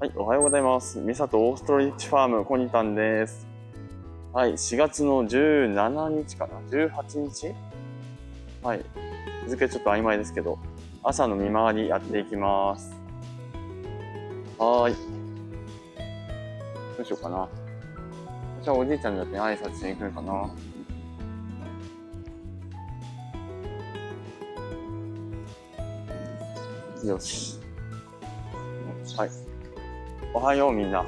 はい、おはようございます。ミサとオーストリッチファームコニタンです。はい、4月の17日かな ?18 日？はい、日付ちょっと曖昧ですけど、朝の見回りやっていきます。はーい。どうしようかな。じゃあおじいちゃんだって挨拶しに来るかな。よし。はい。おはようみんな。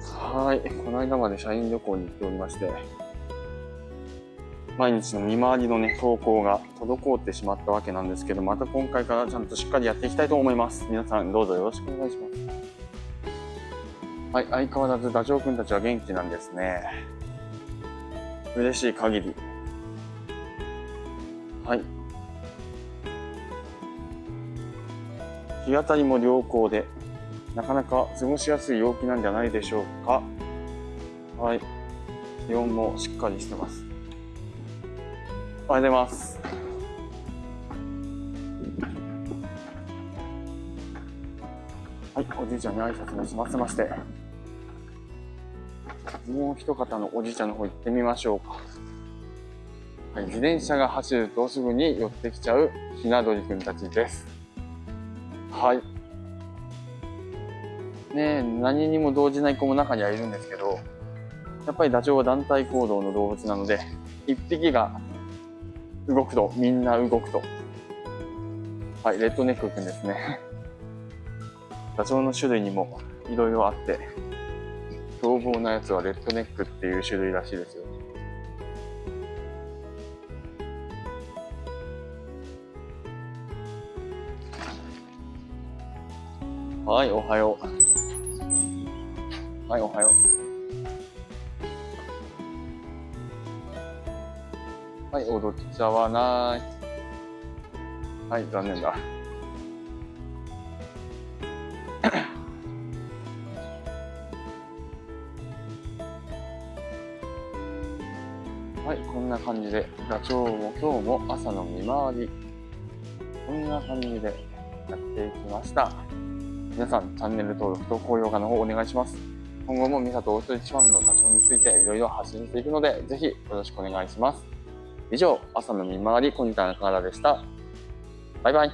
はい。この間まで社員旅行に行っておりまして、毎日の見回りのね、投稿が滞ってしまったわけなんですけど、また今回からちゃんとしっかりやっていきたいと思います。皆さんどうぞよろしくお願いします。はい。相変わらずダチョウくんたちは元気なんですね。嬉しい限り。はい。日当たりも良好で、なかなか過ごしやすい陽気なんじゃないでしょうか。はい。気温もしっかりしてます。おはようございます。はい、おじいちゃんに挨拶も済ませまして、もう一方のおじいちゃんの方行ってみましょうか。はい、自転車が走るとすぐに寄ってきちゃうひな鳥くんたちです。はい。ね、何にも動じない子も中にはいるんですけど、やっぱりダチョウは団体行動の動物なので、一匹が動くと、みんな動くと。はい、レッドネックくんですね。ダチョウの種類にもいろいろあって、凶暴なやつはレッドネックっていう種類らしいですよ。はい、おはよう。はい、おはよう。はい、踊っちゃわない。はい、残念だ。はい、こんな感じで、ダチョウも今日も朝の見回り、こんな感じでやっていきました。皆さん、チャンネル登録と高評価の方お願いします。今後もミサとオーストリッチファームのダチョウについていろいろ発信していくので、ぜひよろしくお願いします。以上、朝の見回り、コニタンからでした。バイバイ。